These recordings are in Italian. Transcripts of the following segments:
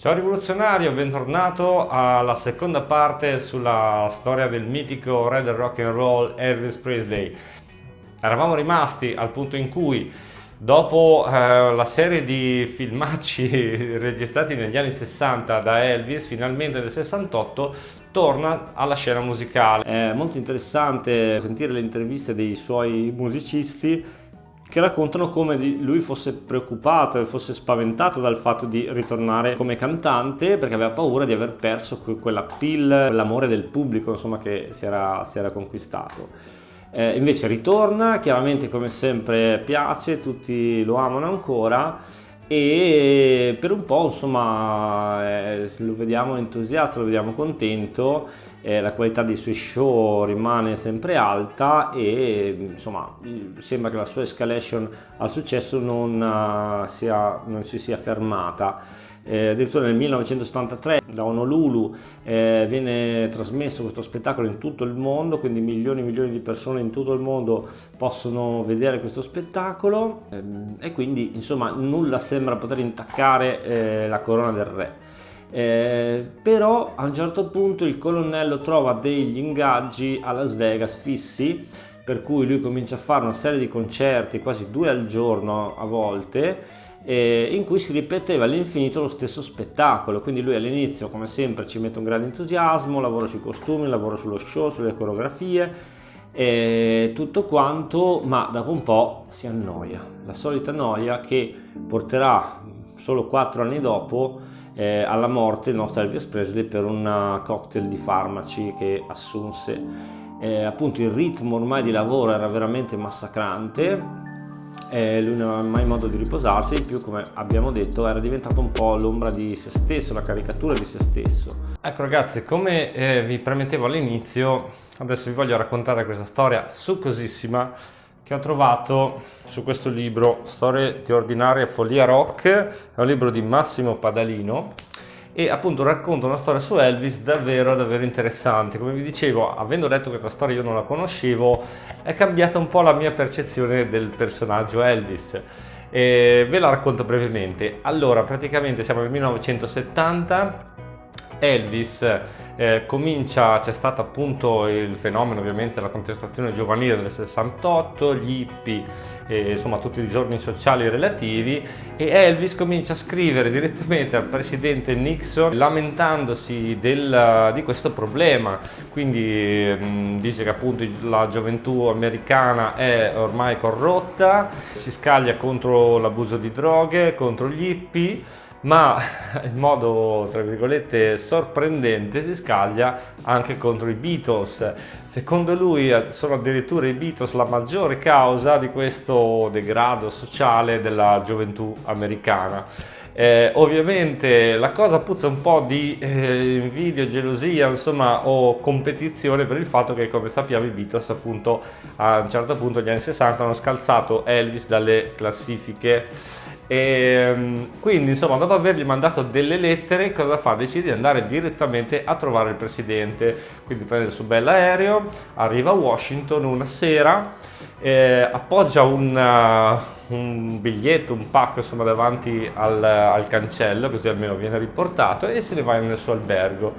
Ciao rivoluzionario, bentornato alla seconda parte sulla storia del mitico re del rock and roll Elvis Presley. Eravamo rimasti al punto in cui dopo eh, la serie di filmacci registrati negli anni 60 da Elvis, finalmente nel 68 torna alla scena musicale. È molto interessante sentire le interviste dei suoi musicisti che raccontano come lui fosse preoccupato e fosse spaventato dal fatto di ritornare come cantante perché aveva paura di aver perso quella pill, quell'amore del pubblico insomma, che si era, si era conquistato. Eh, invece ritorna, chiaramente come sempre piace, tutti lo amano ancora e per un po' insomma eh, lo vediamo entusiasta, lo vediamo contento, eh, la qualità dei suoi show rimane sempre alta e insomma sembra che la sua escalation al successo non, uh, sia, non si sia fermata eh, addirittura nel 1973 da Honolulu eh, viene trasmesso questo spettacolo in tutto il mondo, quindi milioni e milioni di persone in tutto il mondo possono vedere questo spettacolo ehm, e quindi insomma nulla sembra poter intaccare eh, la corona del re. Eh, però a un certo punto il colonnello trova degli ingaggi a Las Vegas fissi per cui lui comincia a fare una serie di concerti quasi due al giorno a volte eh, in cui si ripeteva all'infinito lo stesso spettacolo. Quindi lui all'inizio come sempre ci mette un grande entusiasmo lavora sui costumi lavora sullo show sulle coreografie e tutto quanto ma dopo un po' si annoia. La solita noia che porterà solo quattro anni dopo eh, alla morte il nostro Elvis Presley per un cocktail di farmaci che assunse. Eh, appunto il ritmo ormai di lavoro era veramente massacrante e lui non aveva mai modo di riposarsi, in più come abbiamo detto era diventato un po' l'ombra di se stesso, la caricatura di se stesso. Ecco ragazzi, come eh, vi premettevo all'inizio, adesso vi voglio raccontare questa storia succosissima che ho trovato su questo libro, Storie di ordinaria follia rock, è un libro di Massimo Padalino e appunto racconta una storia su Elvis davvero davvero interessante. Come vi dicevo avendo letto questa storia io non la conoscevo è cambiata un po' la mia percezione del personaggio Elvis. E ve la racconto brevemente. Allora praticamente siamo nel 1970 Elvis eh, comincia, c'è stato appunto il fenomeno ovviamente della contestazione giovanile del 68, gli hippie, eh, insomma tutti i giorni sociali relativi e Elvis comincia a scrivere direttamente al presidente Nixon lamentandosi del, di questo problema, quindi mh, mm, dice che appunto la gioventù americana è ormai corrotta, si scaglia contro l'abuso di droghe, contro gli hippie ma in modo tra virgolette sorprendente si scaglia anche contro i Beatles. Secondo lui eh, sono addirittura i Beatles la maggiore causa di questo degrado sociale della gioventù americana. Eh, ovviamente la cosa puzza un po' di eh, invidia, gelosia, insomma, o competizione per il fatto che, come sappiamo, i Beatles, appunto, a un certo punto, negli anni 60, hanno scalzato Elvis dalle classifiche e, ehm, quindi insomma dopo avergli mandato delle lettere cosa fa? Decide di andare direttamente a trovare il presidente quindi prende il suo bell'aereo arriva a Washington una sera eh, appoggia un, uh, un, biglietto, un pacco insomma davanti al, al cancello così almeno viene riportato e se ne va nel suo albergo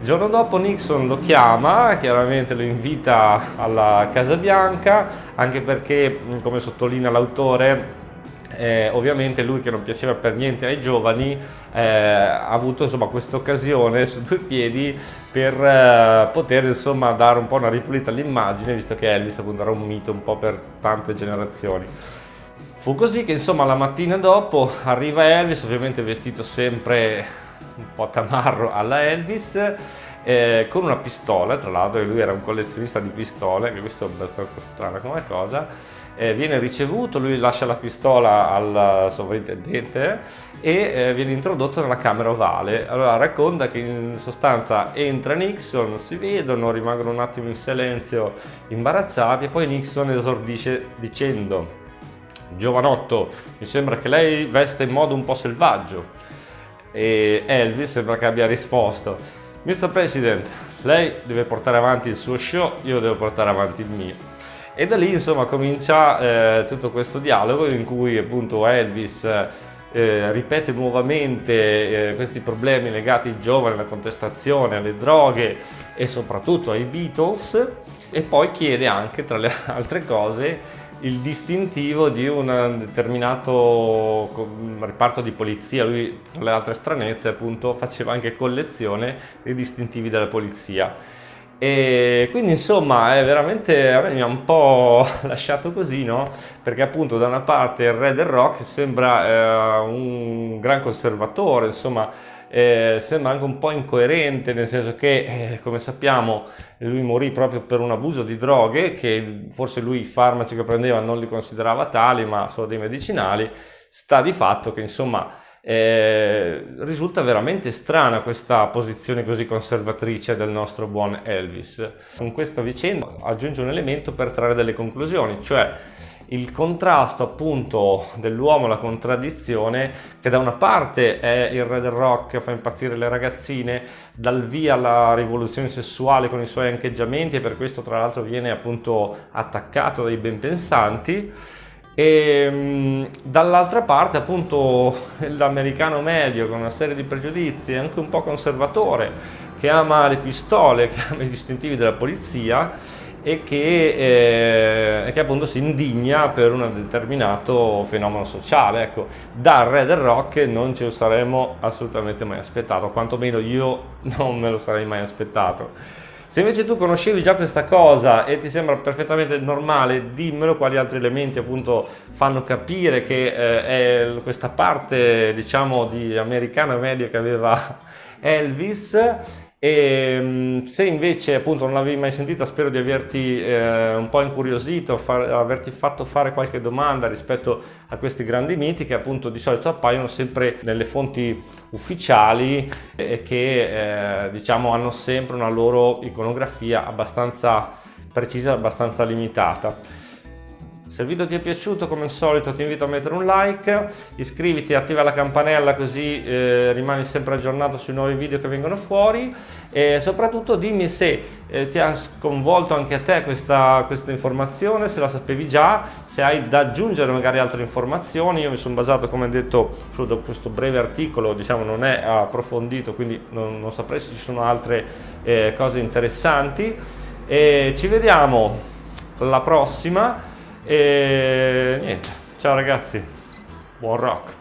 il giorno dopo Nixon lo chiama, chiaramente lo invita alla Casa Bianca, anche perché, come sottolinea l'autore, eh, ovviamente lui che non piaceva per niente ai giovani eh, ha avuto questa occasione su due piedi per eh, poter insomma dare un po' una ripulita all'immagine visto che Elvis appunto era un mito un po' per tante generazioni. Fu così che insomma la mattina dopo arriva Elvis ovviamente vestito sempre un po' tamarro alla Elvis eh, con una pistola, tra l'altro lui era un collezionista di pistole, che questo è abbastanza strana come cosa, eh, viene ricevuto, lui lascia la pistola al sovrintendente e eh, viene introdotto nella camera ovale. Allora racconta che in sostanza entra Nixon, si vedono, rimangono un attimo in silenzio imbarazzati e poi Nixon esordisce dicendo Giovanotto, mi sembra che lei veste in modo un po' selvaggio e Elvis sembra che abbia risposto Mr. President, lei deve portare avanti il suo show, io devo portare avanti il mio. E da lì insomma comincia eh, tutto questo dialogo in cui appunto Elvis eh, ripete nuovamente eh, questi problemi legati ai giovani, alla contestazione, alle droghe e soprattutto ai Beatles e poi chiede anche tra le altre cose il distintivo di un determinato reparto di polizia. Lui, tra le altre stranezze, appunto, faceva anche collezione dei distintivi della polizia. E quindi insomma è veramente mi ha un po' lasciato così, no? Perché appunto da una parte il re del rock sembra eh, un gran conservatore, insomma eh, sembra anche un po' incoerente, nel senso che eh, come sappiamo lui morì proprio per un abuso di droghe, che forse lui i farmaci che prendeva non li considerava tali, ma solo dei medicinali, sta di fatto che insomma eh, risulta veramente strana questa posizione così conservatrice del nostro buon Elvis. Con questa vicenda aggiunge un elemento per trarre delle conclusioni, cioè il contrasto appunto dell'uomo, la contraddizione che da una parte è il re del rock che fa impazzire le ragazzine, dal via alla rivoluzione sessuale con i suoi ancheggiamenti e per questo tra l'altro viene appunto attaccato dai ben pensanti. E mm, dall'altra parte appunto l'americano medio con una serie di pregiudizi anche un po' conservatore che ama le pistole, che ama i distintivi della polizia e che, eh, che, appunto si indigna per un determinato fenomeno sociale. Ecco, dal re del rock non ce lo saremmo assolutamente mai aspettato, quantomeno io non me lo sarei mai aspettato. Se invece tu conoscevi già questa cosa e ti sembra perfettamente normale, dimmelo quali altri elementi appunto fanno capire che eh, è questa parte diciamo di americana media che aveva Elvis e mm, se invece appunto non l'avevi mai sentita spero di averti eh, un po' incuriosito, far, averti fatto fare qualche domanda rispetto a questi grandi miti che appunto di solito appaiono sempre nelle fonti ufficiali e che eh, diciamo hanno sempre una loro iconografia abbastanza precisa, abbastanza limitata. Se il video ti è piaciuto come al solito ti invito a mettere un like, iscriviti e attiva la campanella così eh, rimani sempre aggiornato sui nuovi video che vengono fuori. E soprattutto dimmi se eh, ti ha sconvolto anche a te questa, questa, informazione, se la sapevi già, se hai da aggiungere magari altre informazioni, io mi sono basato come detto su questo breve articolo, diciamo non è approfondito quindi non, non saprei se ci sono altre eh, cose interessanti. E ci vediamo alla prossima e niente, ciao ragazzi, buon rock!